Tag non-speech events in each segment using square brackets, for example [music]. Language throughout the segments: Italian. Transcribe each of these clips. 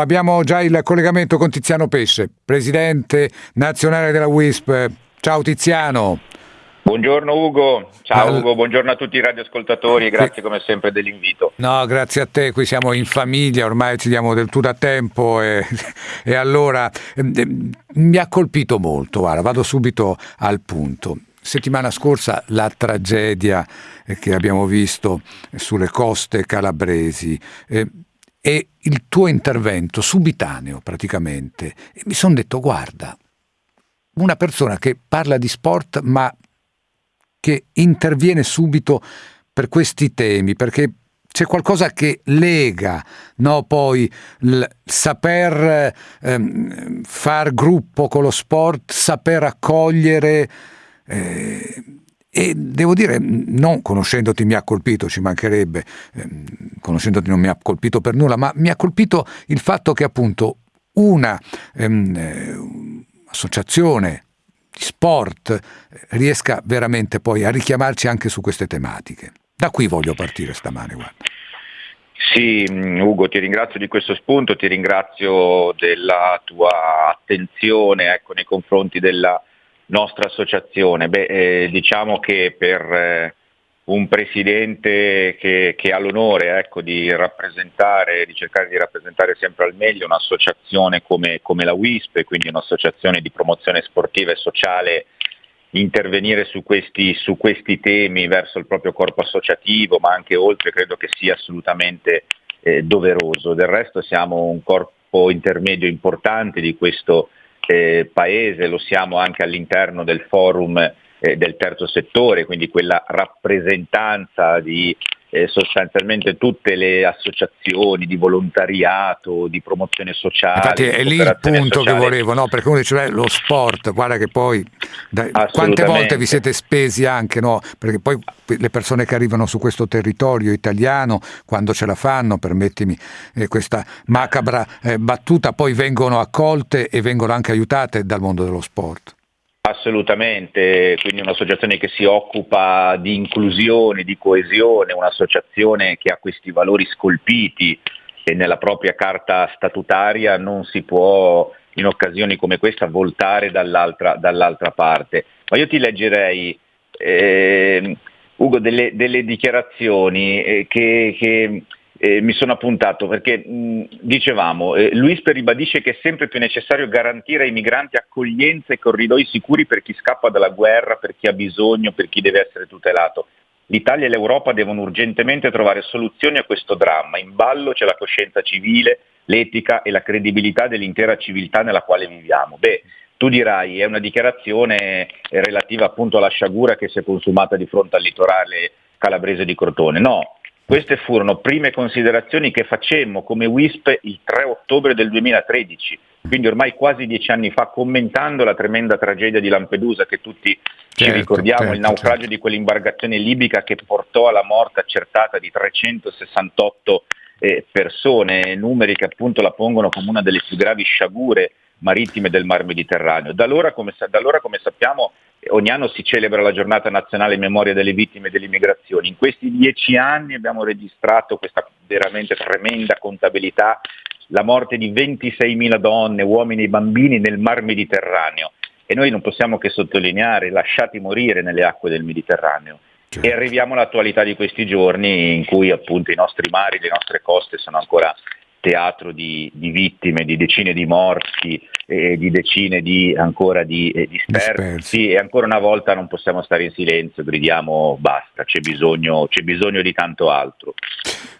Abbiamo già il collegamento con Tiziano Pesce, presidente nazionale della WISP. Ciao Tiziano. Buongiorno Ugo, ciao All... Ugo, buongiorno a tutti i radioascoltatori e grazie come sempre dell'invito. No, grazie a te, qui siamo in famiglia, ormai ci diamo del tu da tempo e, [laughs] e allora eh, mi ha colpito molto, guarda, vado subito al punto. Settimana scorsa la tragedia eh, che abbiamo visto sulle coste calabresi. Eh, e il tuo intervento subitaneo praticamente. E mi sono detto, guarda, una persona che parla di sport ma che interviene subito per questi temi, perché c'è qualcosa che lega no, poi il saper ehm, far gruppo con lo sport, saper accogliere. Eh, e devo dire, non conoscendoti mi ha colpito, ci mancherebbe, ehm, conoscendoti non mi ha colpito per nulla, ma mi ha colpito il fatto che appunto una ehm, eh, associazione di sport eh, riesca veramente poi a richiamarci anche su queste tematiche. Da qui voglio partire stamane, guarda. Sì, mm, Ugo, ti ringrazio di questo spunto, ti ringrazio della tua attenzione ecco, nei confronti della nostra associazione? Beh, eh, diciamo che per eh, un presidente che, che ha l'onore ecco, di rappresentare, di cercare di rappresentare sempre al meglio un'associazione come, come la WISP, quindi un'associazione di promozione sportiva e sociale, intervenire su questi, su questi temi verso il proprio corpo associativo, ma anche oltre, credo che sia assolutamente eh, doveroso. Del resto siamo un corpo intermedio importante di questo eh, paese, lo siamo anche all'interno del forum eh, del terzo settore, quindi quella rappresentanza di eh, sostanzialmente tutte le associazioni di volontariato, di promozione sociale. Infatti è lì il punto sociale. che volevo, no? perché uno dice lo sport, guarda che poi da, quante volte vi siete spesi anche, no? perché poi le persone che arrivano su questo territorio italiano, quando ce la fanno, permettimi eh, questa macabra eh, battuta, poi vengono accolte e vengono anche aiutate dal mondo dello sport. Assolutamente, quindi un'associazione che si occupa di inclusione, di coesione, un'associazione che ha questi valori scolpiti e nella propria carta statutaria non si può in occasioni come questa voltare dall'altra, dall'altra parte. Ma io ti leggerei, eh, Ugo, delle, delle dichiarazioni eh, che, che eh, mi sono appuntato perché mh, dicevamo, eh, Luispe ribadisce che è sempre più necessario garantire ai migranti accoglienza e corridoi sicuri per chi scappa dalla guerra, per chi ha bisogno, per chi deve essere tutelato. L'Italia e l'Europa devono urgentemente trovare soluzioni a questo dramma. In ballo c'è la coscienza civile, l'etica e la credibilità dell'intera civiltà nella quale viviamo. Beh, tu dirai, è una dichiarazione relativa appunto alla sciagura che si è consumata di fronte al litorale calabrese di Crotone. No, queste furono prime considerazioni che facemmo come WISP il 3 ottobre del 2013, quindi ormai quasi dieci anni fa, commentando la tremenda tragedia di Lampedusa che tutti certo, ci ricordiamo, certo, il naufragio certo. di quell'imbarcazione libica che portò alla morte accertata di 368 eh, persone, numeri che appunto la pongono come una delle più gravi sciagure marittime del Mar Mediterraneo. Da allora, come, da allora, come sappiamo, ogni anno si celebra la giornata nazionale in memoria delle vittime dell'immigrazione. In questi dieci anni abbiamo registrato questa veramente tremenda contabilità, la morte di 26.000 donne, uomini e bambini nel Mar Mediterraneo e noi non possiamo che sottolineare lasciati morire nelle acque del Mediterraneo. Certo. E arriviamo all'attualità di questi giorni in cui appunto i nostri mari, le nostre coste sono ancora teatro di, di vittime, di decine di morti, eh, di decine di, ancora di eh, dispersi, dispersi e ancora una volta non possiamo stare in silenzio, gridiamo basta, c'è bisogno, c'è bisogno di tanto altro.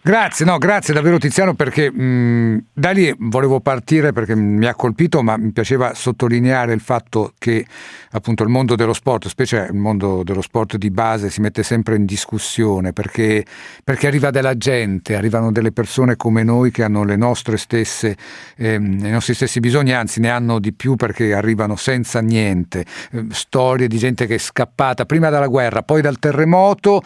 Grazie, no, grazie davvero Tiziano perché mh, da lì volevo partire perché mi ha colpito ma mi piaceva sottolineare il fatto che appunto il mondo dello sport, specie il mondo dello sport di base si mette sempre in discussione perché, perché arriva della gente, arrivano delle persone come noi che hanno stesse, ehm, i nostri stessi bisogni, anzi ne hanno di più perché arrivano senza niente, eh, storie di gente che è scappata prima dalla guerra, poi dal terremoto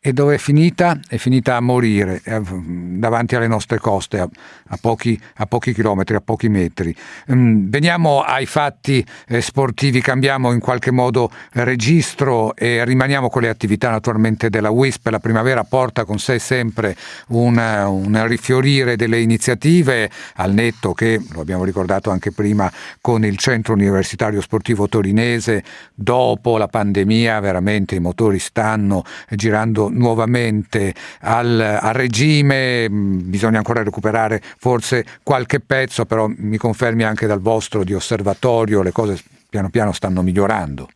e dove è finita? È finita a morire eh, davanti alle nostre coste, a, a, pochi, a pochi, chilometri, a pochi metri. Mm, veniamo ai fatti eh, sportivi, cambiamo in qualche modo registro e rimaniamo con le attività naturalmente della WISP. La primavera porta con sé sempre un, un rifiorire delle iniziative, al netto che, lo abbiamo ricordato anche prima, con il Centro Universitario Sportivo Torinese, dopo la pandemia veramente i motori stanno girando nuovamente al, al regime, mm, bisogna ancora recuperare forse qualche pezzo, però mi confermi anche dal vostro di osservatorio, le cose piano piano stanno migliorando.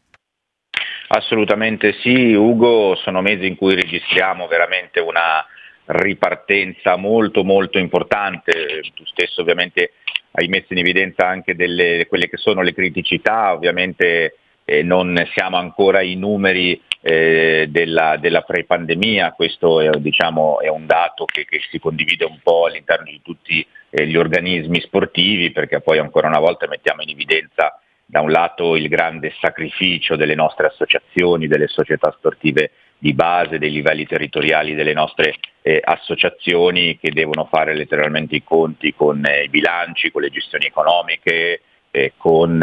Assolutamente sì, Ugo, sono mesi in cui registriamo veramente una ripartenza molto molto importante, tu stesso ovviamente hai messo in evidenza anche delle, quelle che sono le criticità, ovviamente eh, non siamo ancora ai numeri eh, della, della pre-pandemia, questo è, diciamo, è un dato che, che, si condivide un po' all'interno di tutti eh, gli organismi sportivi perché poi ancora una volta mettiamo in evidenza da un lato il grande sacrificio delle nostre associazioni, delle società sportive di base, dei livelli territoriali delle nostre eh, associazioni che devono fare letteralmente i conti con eh, i bilanci, con le gestioni economiche, eh, con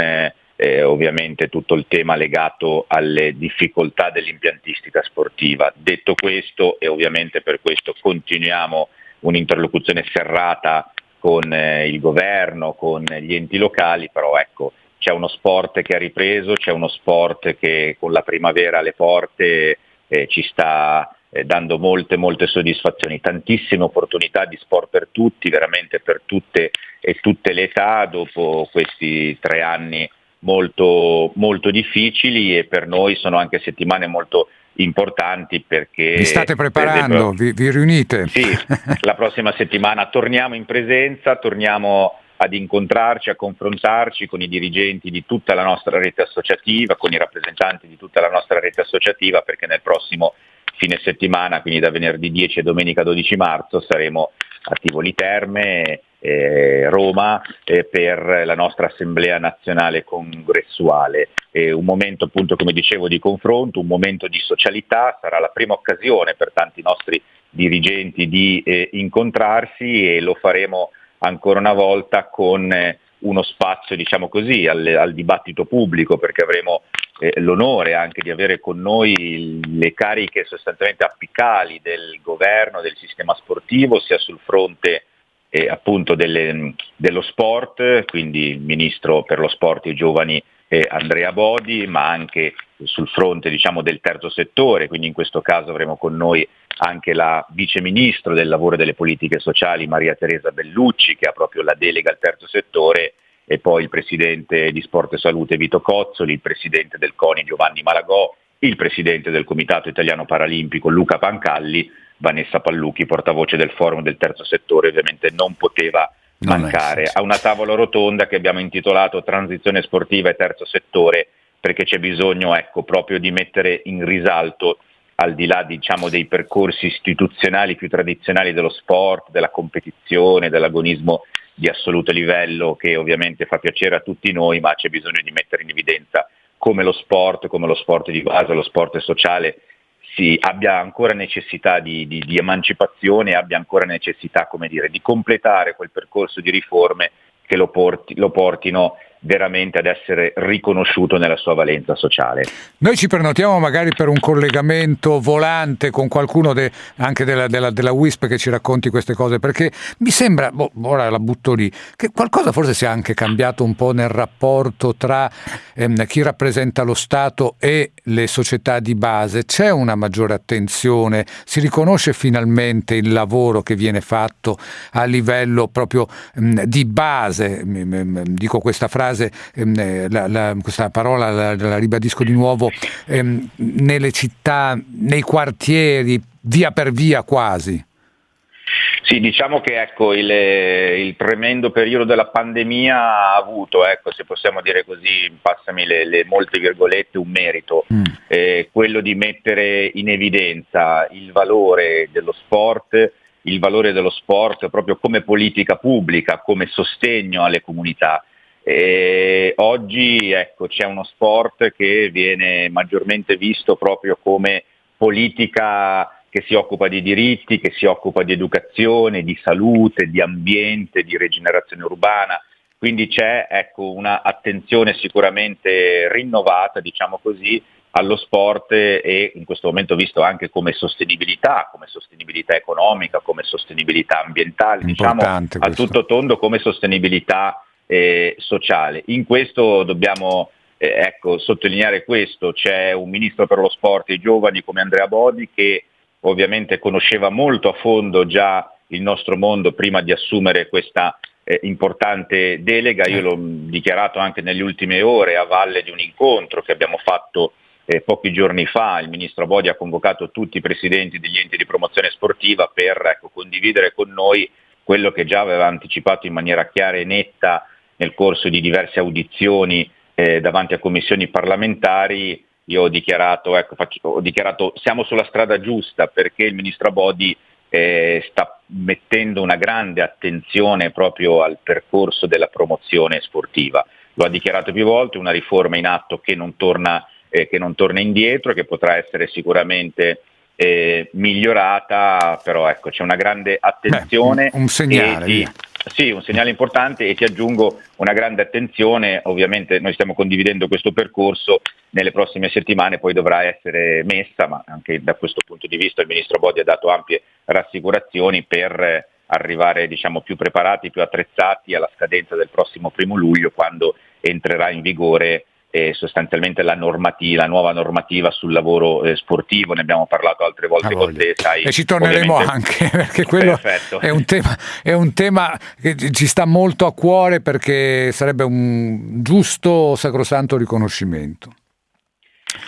eh, ovviamente tutto il tema legato alle difficoltà dell'impiantistica sportiva. Detto questo e ovviamente per questo continuiamo un'interlocuzione serrata con eh, il governo, con gli enti locali, però ecco, c'è uno sport che ha ripreso, c'è uno sport che con la primavera alle porte eh, ci sta eh, dando molte molte soddisfazioni, tantissime opportunità di sport per tutti, veramente per tutte e tutte le età dopo questi tre anni molto, molto difficili e per noi sono anche settimane molto importanti perché... Vi state preparando, vi, vi riunite? Sì, la prossima settimana torniamo in presenza, torniamo ad incontrarci, a confrontarci con i dirigenti di tutta la nostra rete associativa, con i rappresentanti di tutta la nostra rete associativa, perché nel prossimo fine settimana, quindi da venerdì 10 e domenica 12 marzo, saremo a Tivoli Terme eh, Roma eh, per la nostra Assemblea nazionale congressuale. Eh, un momento appunto come dicevo di confronto, un momento di socialità, sarà la prima occasione per tanti nostri dirigenti di eh, incontrarsi e lo faremo ancora una volta con eh, uno spazio diciamo così, al, al, dibattito pubblico perché avremo eh, l'onore anche di avere con noi le cariche sostanzialmente apicali del governo, del sistema sportivo, sia sul fronte eh, appunto delle, dello sport, quindi il Ministro per lo Sport e i Giovani eh, Andrea Bodi, ma anche sul fronte diciamo, del terzo settore, quindi in questo caso avremo con noi anche la Vice Ministro del Lavoro e delle Politiche Sociali Maria Teresa Bellucci, che ha proprio la delega al terzo settore, e poi il Presidente di Sport e Salute Vito Cozzoli, il Presidente del CONI Giovanni Malagò, il Presidente del Comitato Italiano Paralimpico Luca Pancalli, Vanessa Pallucchi, portavoce del forum del terzo settore, ovviamente non poteva mancare. A una tavola rotonda che abbiamo intitolato Transizione sportiva e terzo settore, perché c'è bisogno ecco, proprio di mettere in risalto al di là diciamo, dei percorsi istituzionali più tradizionali dello sport, della competizione, dell'agonismo di assoluto livello che ovviamente fa piacere a tutti noi, ma c'è bisogno di mettere in evidenza come lo sport, come lo sport di base, lo sport sociale si abbia ancora necessità di, di, di emancipazione, abbia ancora necessità dire, di completare quel percorso di riforme che lo, porti, lo portino veramente ad essere riconosciuto nella sua valenza sociale. Noi ci prenotiamo magari per un collegamento volante con qualcuno de, anche della, della, della, WISP che ci racconti queste cose, perché mi sembra, boh, ora la butto lì, che qualcosa forse sia anche cambiato un po' nel rapporto tra ehm, chi rappresenta lo Stato e le società di base, c'è una maggiore attenzione, si riconosce finalmente il lavoro che viene fatto a livello proprio ehm, di base, dico questa frase, frase, ehm, eh, la, la, questa parola la, la, ribadisco di nuovo, ehm, nelle città, nei quartieri, via per via quasi. Sì, diciamo che ecco, il, il, tremendo periodo della pandemia ha avuto, ecco, se possiamo dire così, passami le, le molte virgolette, un merito, mm. eh, quello di mettere in evidenza il valore dello sport, il valore dello sport proprio come politica pubblica, come sostegno alle comunità. E oggi ecco, c'è uno sport che viene maggiormente visto proprio come politica che si occupa di diritti, che si occupa di educazione, di salute, di ambiente, di rigenerazione urbana. Quindi c'è ecco, un'attenzione sicuramente rinnovata, diciamo così, allo sport e in questo momento visto anche come sostenibilità, come sostenibilità economica, come sostenibilità ambientale, diciamo questo. a tutto tondo come sostenibilità eh, sociale. In questo dobbiamo eh, ecco, sottolineare questo, c'è un ministro per lo sport e i giovani come Andrea Bodi che ovviamente conosceva molto a fondo già il nostro mondo prima di assumere questa eh, importante delega, io l'ho dichiarato anche nelle ultime ore a valle di un incontro che abbiamo fatto eh, pochi giorni fa, il ministro Bodi ha convocato tutti i presidenti degli enti di promozione sportiva per ecco, condividere con noi quello che già aveva anticipato in maniera chiara e netta nel corso di diverse audizioni eh, davanti a commissioni parlamentari io ho dichiarato, ecco, faccio, ho dichiarato siamo sulla strada giusta perché il ministro Bodi eh, sta mettendo una grande attenzione proprio al percorso della promozione sportiva. Lo ha dichiarato più volte, una riforma in atto che non torna, eh, che non torna indietro, che potrà essere sicuramente eh, migliorata, però ecco, c'è una grande attenzione. Beh, un, un segnale. Ti, sì, un segnale importante e ti aggiungo una grande attenzione, ovviamente noi stiamo condividendo questo percorso, nelle prossime settimane poi dovrà essere messa, ma anche da questo punto di vista il Ministro Bodi ha dato ampie rassicurazioni per arrivare diciamo, più preparati, più attrezzati alla scadenza del prossimo primo luglio quando entrerà in vigore eh, sostanzialmente la, normativa, la nuova normativa sul lavoro eh, sportivo, ne abbiamo parlato altre volte con te. Sai, e ci torneremo anche [laughs] perché quello è un, tema, è un, tema, che ci sta molto a cuore perché sarebbe un giusto sacrosanto riconoscimento.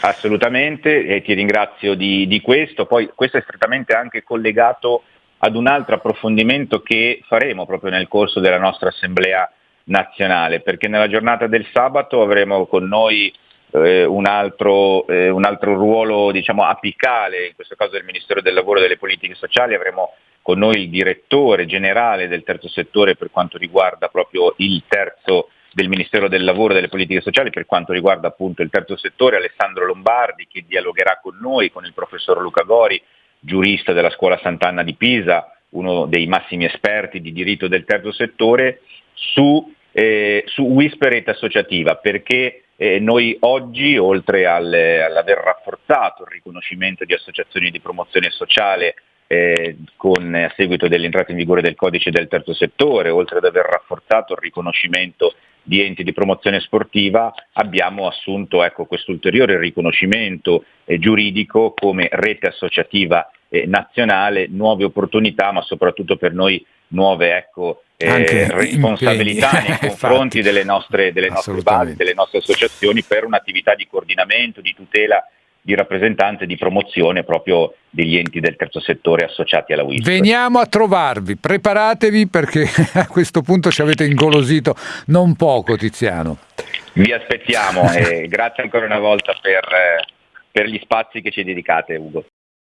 Assolutamente, e ti ringrazio di, di questo. Poi questo è strettamente anche collegato ad un altro approfondimento che faremo proprio nel corso della nostra assemblea nazionale, perché nella giornata del sabato avremo con noi eh, un, altro, eh, un, altro, ruolo diciamo, apicale, in questo caso del Ministero del Lavoro e delle Politiche Sociali, avremo con noi il direttore generale del terzo settore per quanto riguarda proprio il terzo del Ministero del Lavoro e delle Politiche Sociali per quanto riguarda appunto il terzo settore, Alessandro Lombardi che dialogherà con noi, con il professor Luca Gori, giurista della Scuola Sant'Anna di Pisa, uno dei massimi esperti di diritto del terzo settore, su, eh, su Whisper Rete Associativa, perché eh, noi oggi, oltre al, all'aver rafforzato il riconoscimento di associazioni di promozione sociale eh, con, a seguito dell'entrata in vigore del codice del terzo settore, oltre ad aver rafforzato il riconoscimento di enti di promozione sportiva, abbiamo assunto ecco, questo ulteriore riconoscimento eh, giuridico come rete associativa eh, nazionale, nuove opportunità, ma soprattutto per noi nuove ecco, eh, responsabilità nei [laughs] confronti delle nostre, delle nostre basi, delle nostre associazioni per un'attività di coordinamento, di tutela di rappresentanza e di promozione proprio degli enti del terzo settore associati alla WISP. Veniamo a trovarvi, preparatevi perché [laughs] a questo punto ci avete ingolosito non poco Tiziano. Vi aspettiamo e grazie ancora una volta per, per gli spazi che ci dedicate Ugo.